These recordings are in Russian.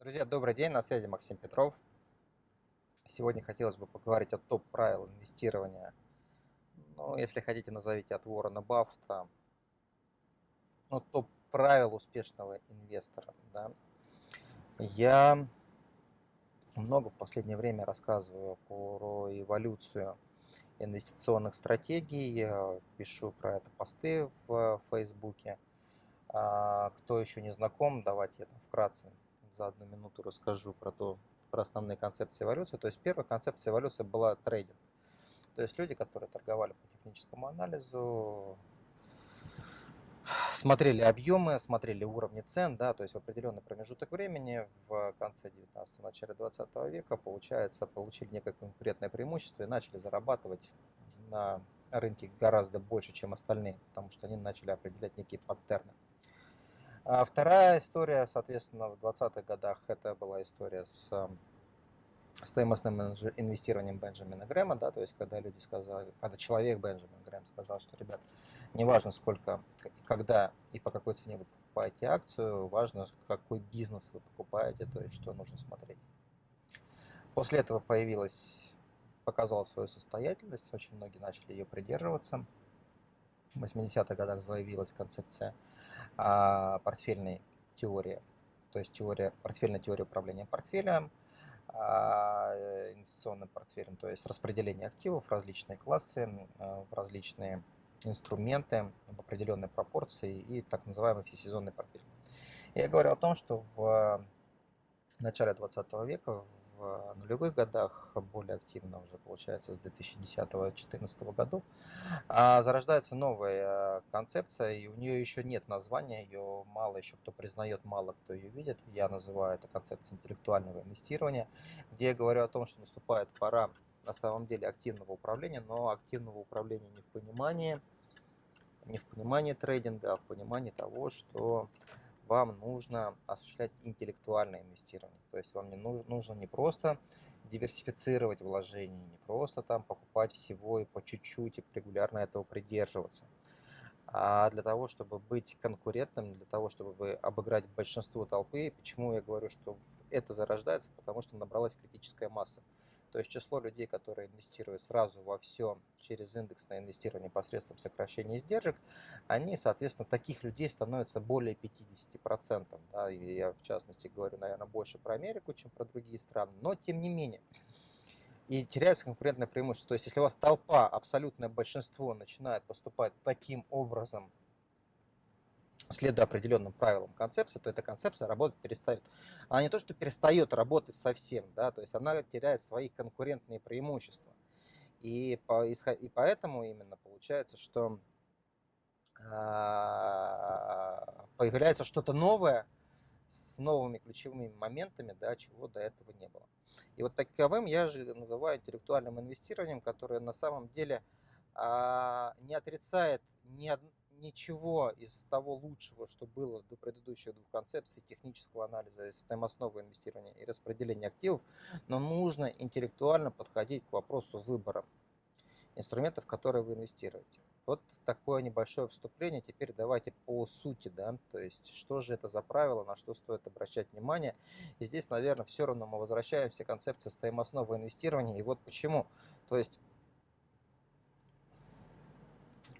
Друзья, добрый день, на связи Максим Петров. Сегодня хотелось бы поговорить о топ-правил инвестирования. Ну, если хотите, назовите от Уоррена Баффета. Ну, топ-правил успешного инвестора. Да. Я много в последнее время рассказываю про эволюцию инвестиционных стратегий, пишу про это посты в Фейсбуке. А, кто еще не знаком, давайте я там вкратце за одну минуту расскажу про то, про основные концепции эволюции. То есть первая концепция эволюции была трейдинг. То есть люди, которые торговали по техническому анализу, смотрели объемы, смотрели уровни цен, да, то есть в определенный промежуток времени в конце 19 начале 20 века, получается, получили некое конкурентное преимущество и начали зарабатывать на рынке гораздо больше, чем остальные, потому что они начали определять некие паттерны. А вторая история, соответственно, в 20-х годах это была история с эм, стоимостным инвестированием Бенджамина Грэма, да, то есть когда люди сказали, когда человек Бенджамин Грэм сказал, что, ребят, неважно сколько, когда и по какой цене вы покупаете акцию, важно, какой бизнес вы покупаете, то есть что нужно смотреть. После этого появилась, показала свою состоятельность, очень многие начали ее придерживаться – в 80-х годах заявилась концепция а, портфельной теории, то есть теория, портфельная теория управления портфелем, а, инвестиционным портфелем, то есть распределение активов в различные классы, а, в различные инструменты в определенной пропорции и так называемый всесезонный портфель. Я говорил о том, что в начале 20 века в нулевых годах, более активно уже получается с 2010-2014 годов, а, зарождается новая концепция, и у нее еще нет названия, ее мало еще кто признает, мало кто ее видит. Я называю это концепцией интеллектуального инвестирования, где я говорю о том, что наступает пора на самом деле активного управления, но активного управления не в понимании, не в понимании трейдинга, а в понимании того, что вам нужно осуществлять интеллектуальное инвестирование. То есть вам не нужно, нужно не просто диверсифицировать вложения, не просто там покупать всего и по чуть-чуть и регулярно этого придерживаться, а для того, чтобы быть конкурентным, для того, чтобы обыграть большинство толпы. Почему я говорю, что это зарождается? Потому что набралась критическая масса. То есть число людей, которые инвестируют сразу во все через индексное инвестирование посредством сокращения издержек, они, соответственно, таких людей становится более 50%. Да, и я, в частности, говорю, наверное, больше про Америку, чем про другие страны. Но, тем не менее, и теряется конкурентное преимущество. То есть, если у вас толпа, абсолютное большинство начинает поступать таким образом, следуя определенным правилам концепции, то эта концепция работать перестает. Она не то, что перестает работать совсем, да, то есть она теряет свои конкурентные преимущества. И, по, и поэтому именно получается, что а, появляется что-то новое с новыми ключевыми моментами, да, чего до этого не было. И вот таковым я же называю интеллектуальным инвестированием, которое на самом деле а, не отрицает ни, од, ничего из того лучшего, что было до предыдущих двух концепций технического анализа, системоосновы инвестирования и распределения активов, но нужно интеллектуально подходить к вопросу выбора инструментов, которые вы инвестируете. Вот такое небольшое вступление. Теперь давайте по сути, да, то есть что же это за правило, на что стоит обращать внимание. И здесь, наверное, все равно мы возвращаемся к концепции стоимостного инвестирования. И вот почему. То есть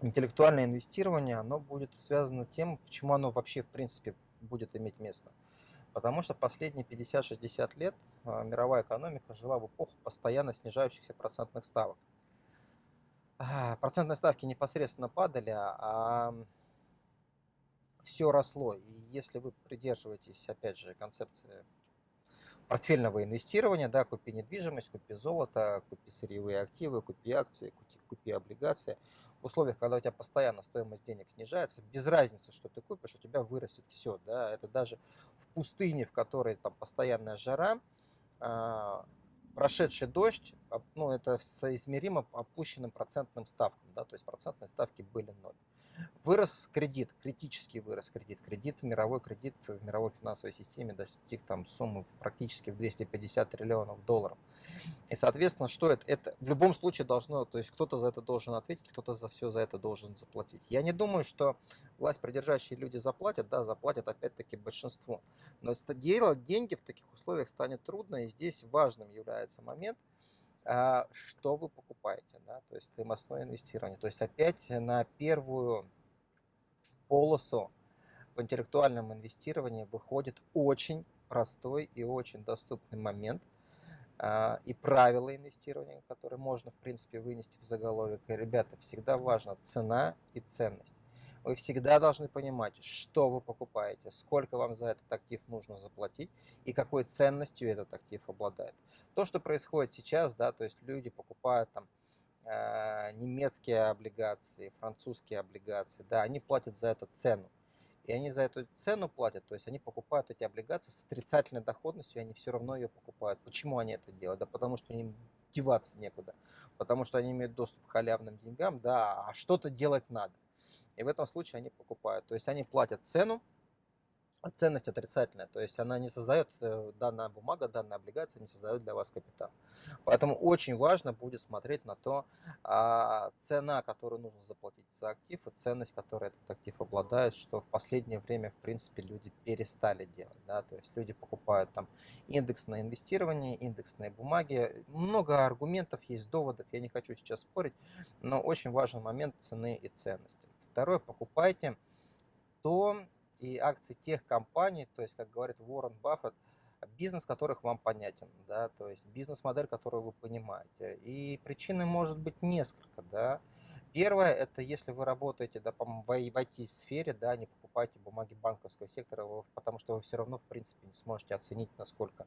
интеллектуальное инвестирование, оно будет связано тем, почему оно вообще в принципе будет иметь место. Потому что последние 50-60 лет а, мировая экономика жила в эпоху постоянно снижающихся процентных ставок. А, процентные ставки непосредственно падали, а все росло. И если вы придерживаетесь, опять же, концепции портфельного инвестирования, да, купи недвижимость, купи золото, купи сырьевые активы, купи акции, купи, купи облигации. В условиях, когда у тебя постоянно стоимость денег снижается, без разницы, что ты купишь, у тебя вырастет все. Да? Это даже в пустыне, в которой там постоянная жара, а, прошедший дождь, ну, это соизмеримо опущенным процентным ставкам, да, то есть процентные ставки были ноль. Вырос кредит, критически вырос кредит. Кредит, мировой кредит в мировой финансовой системе достиг там суммы практически в 250 триллионов долларов. И, соответственно, что это? Это в любом случае должно, то есть кто-то за это должен ответить, кто-то за все за это должен заплатить. Я не думаю, что власть придержащие люди заплатят, да, заплатят опять-таки большинство. Но делать деньги в таких условиях станет трудно, и здесь важным является момент – а, что вы покупаете, да, то есть стоимостное инвестирование. То есть опять на первую полосу в интеллектуальном инвестировании выходит очень простой и очень доступный момент и правила инвестирования, которые можно, в принципе, вынести в заголовок. И, ребята, всегда важна цена и ценность. Вы всегда должны понимать, что вы покупаете, сколько вам за этот актив нужно заплатить и какой ценностью этот актив обладает. То, что происходит сейчас, да, то есть люди покупают там э, немецкие облигации, французские облигации, да, они платят за это цену. И они за эту цену платят, то есть они покупают эти облигации с отрицательной доходностью, и они все равно ее покупают. Почему они это делают? Да потому что им деваться некуда, потому что они имеют доступ к халявным деньгам, да, а что-то делать надо и в этом случае они покупают. То есть они платят цену, ценность отрицательная, то есть она не создает, э, данная бумага, данная облигация не создает для вас капитал. Поэтому очень важно будет смотреть на то, а, цена, которую нужно заплатить за актив, и ценность, которую этот актив обладает, что в последнее время, в принципе, люди перестали делать. Да? То есть люди покупают там индексное инвестирование, индексные бумаги. Много аргументов есть, доводов, я не хочу сейчас спорить, но очень важный момент цены и ценности. Второе, покупайте то и акции тех компаний, то есть, как говорит Уоррен Баффет, бизнес которых вам понятен, да, то есть бизнес-модель, которую вы понимаете. И причины может быть несколько, да. Первое, это если вы работаете, да, в IT-сфере, да, не покупайте бумаги банковского сектора, потому что вы все равно, в принципе, не сможете оценить, насколько,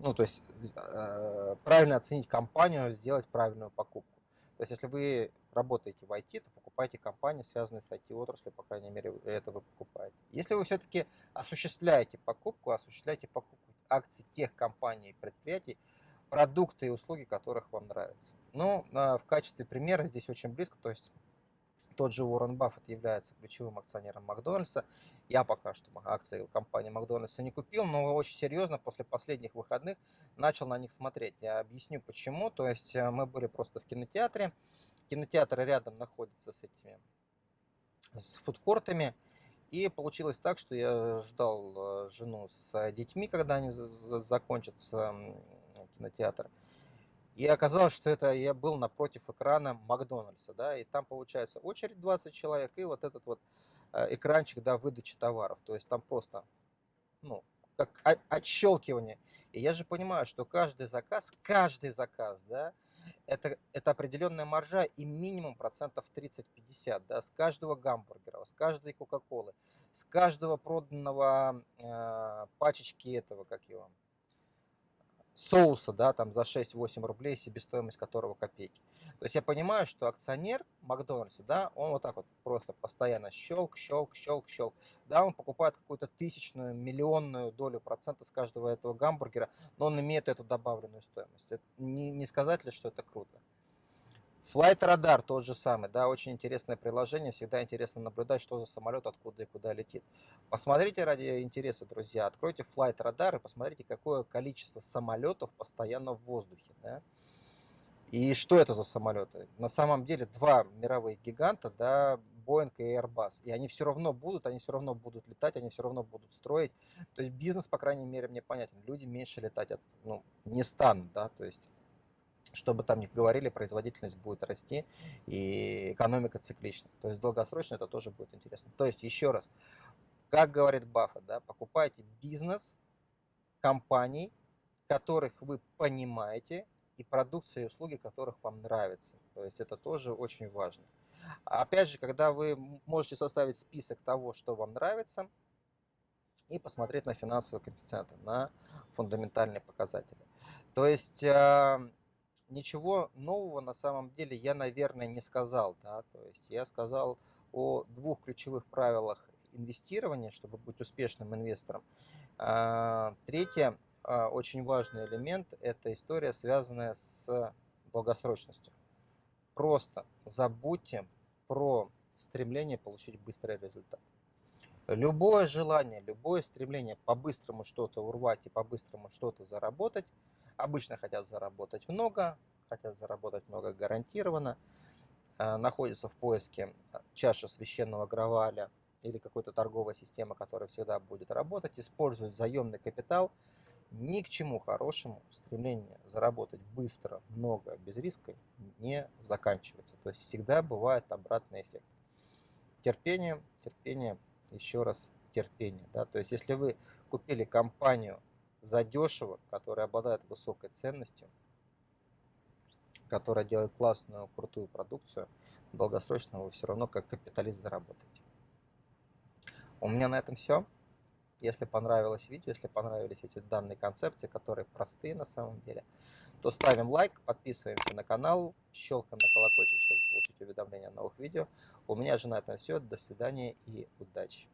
ну, то есть э, правильно оценить компанию, сделать правильную покупку. То есть, если вы работаете в IT, то покупайте компании, связанные с IT-отраслью, по крайней мере, это вы покупаете. Если вы все-таки осуществляете покупку, осуществляете покупку акций тех компаний и предприятий, продукты и услуги, которых вам нравятся. Ну, а, в качестве примера здесь очень близко, то есть тот же Уоррен Баффет является ключевым акционером Макдональдса. Я пока что акции компании Макдональдса не купил, но очень серьезно после последних выходных начал на них смотреть. Я объясню почему. То есть э, мы были просто в кинотеатре. Кинотеатр рядом находится с этими с фудкортами. И получилось так, что я ждал э, жену с детьми, когда они закончатся кинотеатр. И оказалось, что это я был напротив экрана Макдональдса, да, и там получается очередь 20 человек и вот этот вот э, экранчик, да, выдачи товаров. То есть там просто, ну, как отщелкивание. И я же понимаю, что каждый заказ, каждый заказ, да, это, это определенная маржа и минимум процентов 30-50, да, с каждого гамбургера, с каждой кока-колы, с каждого проданного э, пачечки этого, как его, соуса, да, там за 6-8 рублей, себестоимость которого копейки. То есть я понимаю, что акционер Макдональдса, да, он вот так вот просто постоянно щелк, щелк, щелк, щелк. Да, он покупает какую-то тысячную, миллионную долю процента с каждого этого гамбургера, но он имеет эту добавленную стоимость. Это не, не сказать ли, что это круто? Flight Radar тот же самый, да, очень интересное приложение, всегда интересно наблюдать, что за самолет, откуда и куда летит. Посмотрите ради интереса, друзья, откройте Flight Radar и посмотрите, какое количество самолетов постоянно в воздухе, да. И что это за самолеты? На самом деле два мировых гиганта, да, Boeing и Airbus. И они все равно будут, они все равно будут летать, они все равно будут строить. То есть бизнес, по крайней мере, мне понятен. Люди меньше летать от, ну, не станут, да, то есть что бы там ни говорили, производительность будет расти и экономика циклична. То есть долгосрочно это тоже будет интересно. То есть еще раз, как говорит Баффет, да, покупайте бизнес компаний, которых вы понимаете, и продукции и услуги, которых вам нравятся. То есть это тоже очень важно. Опять же, когда вы можете составить список того, что вам нравится, и посмотреть на финансовые коэффициенты, на фундаментальные показатели. То есть а, ничего нового на самом деле я, наверное, не сказал. Да? То есть я сказал о двух ключевых правилах инвестирования, чтобы быть успешным инвестором. А, третье, а, очень важный элемент, это история, связанная с долгосрочностью. Просто забудьте про стремление получить быстрый результат. Любое желание, любое стремление по-быстрому что-то урвать и по-быстрому что-то заработать, обычно хотят заработать много, хотят заработать много гарантированно, э, находятся в поиске чаши священного граваля или какой-то торговой системы, которая всегда будет работать, используют заемный капитал, ни к чему хорошему стремление заработать быстро, много, без риска не заканчивается. То есть всегда бывает обратный эффект. Терпение, терпение еще раз терпение. Да? То есть если вы купили компанию задешево, которая обладает высокой ценностью, которая делает классную, крутую продукцию, долгосрочно вы все равно как капиталист заработаете. У меня на этом все. Если понравилось видео, если понравились эти данные концепции, которые простые на самом деле, то ставим лайк, подписываемся на канал, щелкаем на колокольчик, чтобы получить уведомления о новых видео. У меня же на этом все. До свидания и удачи.